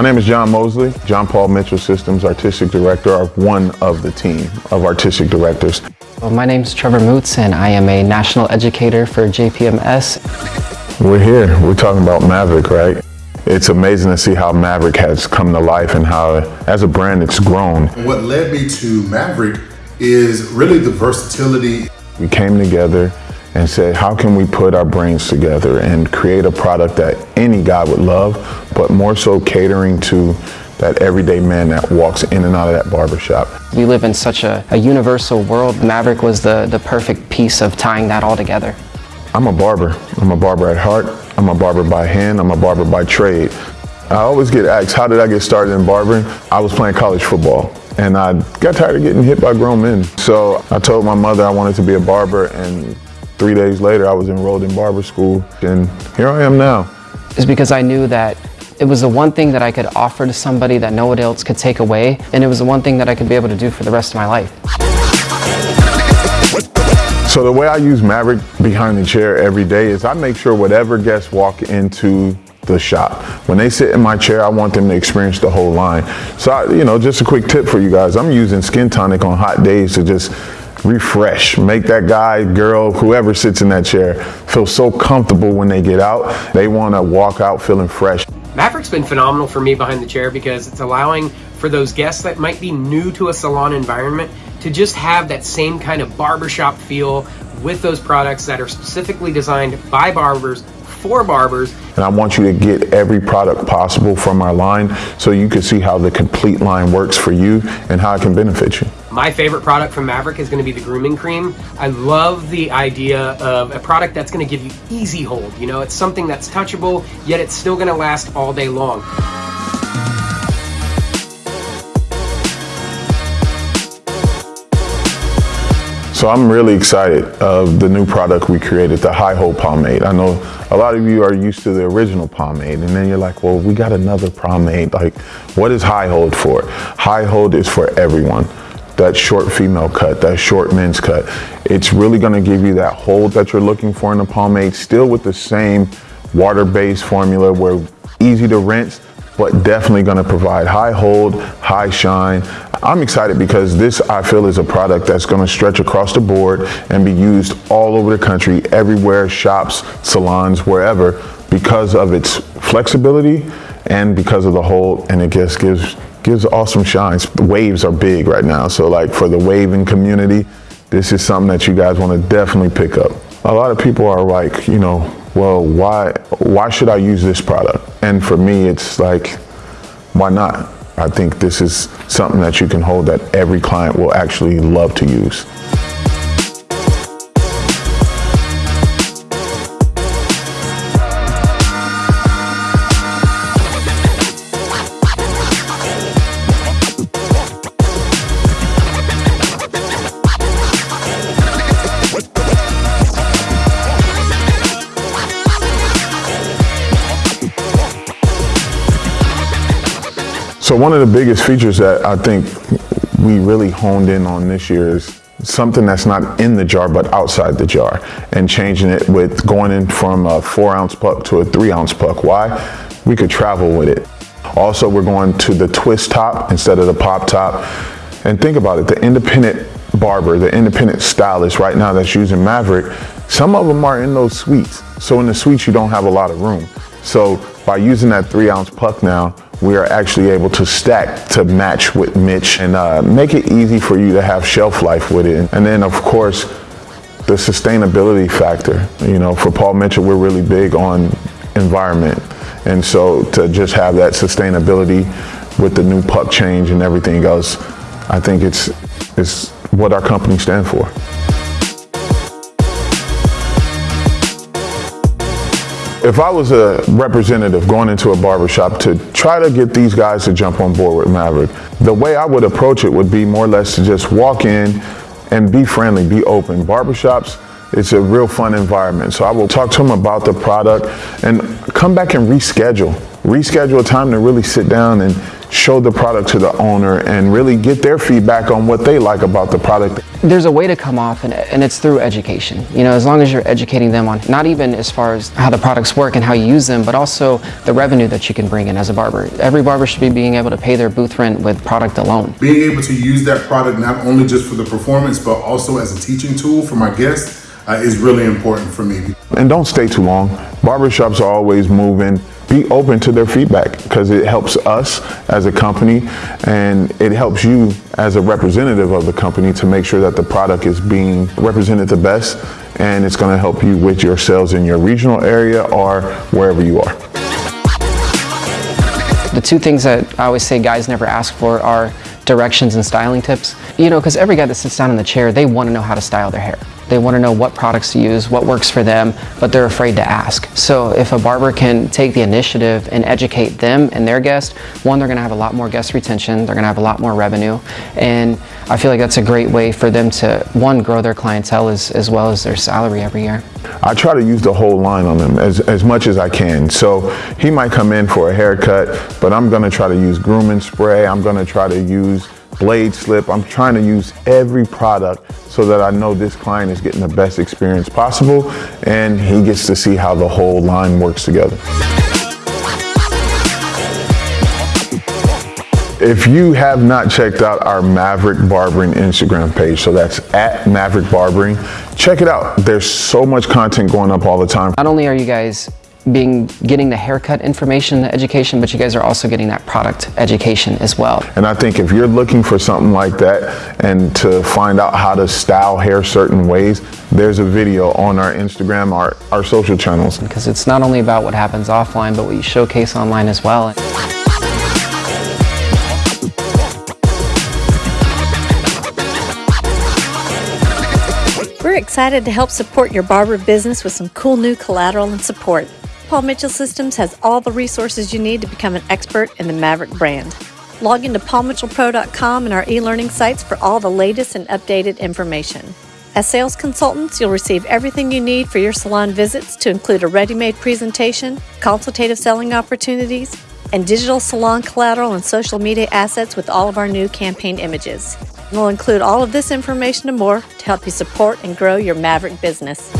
My name is John Mosley. John Paul Mitchell Systems Artistic Director are one of the team of artistic directors. Well, my name is Trevor Moots and I am a national educator for JPMS. We're here, we're talking about Maverick, right? It's amazing to see how Maverick has come to life and how, as a brand, it's grown. What led me to Maverick is really the versatility. We came together and said, how can we put our brains together and create a product that any guy would love, but more so catering to that everyday man that walks in and out of that barbershop. We live in such a, a universal world. Maverick was the, the perfect piece of tying that all together. I'm a barber. I'm a barber at heart. I'm a barber by hand. I'm a barber by trade. I always get asked, how did I get started in barbering? I was playing college football and I got tired of getting hit by grown men. So I told my mother I wanted to be a barber and three days later I was enrolled in barber school and here I am now. It's because I knew that it was the one thing that I could offer to somebody that no one else could take away and it was the one thing that I could be able to do for the rest of my life. So the way I use Maverick behind the chair every day is I make sure whatever guests walk into the shop. When they sit in my chair, I want them to experience the whole line. So, I, you know, just a quick tip for you guys. I'm using Skin Tonic on hot days to just refresh, make that guy, girl, whoever sits in that chair feel so comfortable when they get out. They want to walk out feeling fresh. Maverick's been phenomenal for me behind the chair because it's allowing for those guests that might be new to a salon environment to just have that same kind of barbershop feel with those products that are specifically designed by barbers for barbers. And I want you to get every product possible from our line so you can see how the complete line works for you and how it can benefit you. My favorite product from Maverick is going to be the grooming cream. I love the idea of a product that's going to give you easy hold. You know, it's something that's touchable, yet it's still going to last all day long. So I'm really excited of the new product we created, the High Hold Pomade. I know a lot of you are used to the original pomade and then you're like, well, we got another pomade. Like, what is High Hold for? High Hold is for everyone. That short female cut, that short men's cut. It's really gonna give you that hold that you're looking for in the pomade, still with the same water-based formula where easy to rinse, but definitely gonna provide high hold, high shine. I'm excited because this, I feel, is a product that's gonna stretch across the board and be used all over the country, everywhere, shops, salons, wherever, because of its flexibility and because of the hold, and it just gives gives awesome shines. The waves are big right now, so like for the waving community, this is something that you guys wanna definitely pick up. A lot of people are like, you know, well, why, why should I use this product? And for me, it's like, why not? I think this is something that you can hold that every client will actually love to use. So one of the biggest features that I think we really honed in on this year is something that's not in the jar but outside the jar and changing it with going in from a four ounce puck to a three ounce puck. Why? We could travel with it. Also, we're going to the twist top instead of the pop top. And think about it, the independent barber, the independent stylist right now that's using Maverick, some of them are in those suites. So in the suites, you don't have a lot of room. So by using that three ounce puck now, we are actually able to stack to match with Mitch and uh, make it easy for you to have shelf life with it. And then of course, the sustainability factor. You know, for Paul Mitchell, we're really big on environment. And so to just have that sustainability with the new puck change and everything else, I think it's, it's what our company stands for. If I was a representative going into a barbershop to try to get these guys to jump on board with Maverick, the way I would approach it would be more or less to just walk in and be friendly, be open. Barbershops, it's a real fun environment. So I will talk to them about the product and come back and reschedule. Reschedule a time to really sit down and show the product to the owner and really get their feedback on what they like about the product. There's a way to come off and, and it's through education. You know, as long as you're educating them on not even as far as how the products work and how you use them, but also the revenue that you can bring in as a barber. Every barber should be being able to pay their booth rent with product alone. Being able to use that product not only just for the performance, but also as a teaching tool for my guests uh, is really important for me. And don't stay too long. Barbershops are always moving. Be open to their feedback because it helps us as a company and it helps you as a representative of the company to make sure that the product is being represented the best and it's going to help you with your sales in your regional area or wherever you are. The two things that I always say guys never ask for are directions and styling tips. You know, because every guy that sits down in the chair, they want to know how to style their hair. They want to know what products to use, what works for them, but they're afraid to ask. So if a barber can take the initiative and educate them and their guests, one, they're going to have a lot more guest retention, they're going to have a lot more revenue, and I feel like that's a great way for them to, one, grow their clientele as, as well as their salary every year. I try to use the whole line on them as, as much as I can. So he might come in for a haircut, but I'm going to try to use grooming spray, I'm going to try to use blade slip. I'm trying to use every product so that I know this client is getting the best experience possible and he gets to see how the whole line works together. If you have not checked out our Maverick Barbering Instagram page, so that's at Maverick Barbering, check it out. There's so much content going up all the time. Not only are you guys being getting the haircut information, the education, but you guys are also getting that product education as well. And I think if you're looking for something like that and to find out how to style hair certain ways, there's a video on our Instagram, our, our social channels. Because it's not only about what happens offline, but what you showcase online as well. We're excited to help support your barber business with some cool new collateral and support. Paul Mitchell Systems has all the resources you need to become an expert in the Maverick brand. Log into paulmitchellpro.com and our e-learning sites for all the latest and updated information. As sales consultants, you'll receive everything you need for your salon visits to include a ready-made presentation, consultative selling opportunities, and digital salon collateral and social media assets with all of our new campaign images. We'll include all of this information and more to help you support and grow your Maverick business.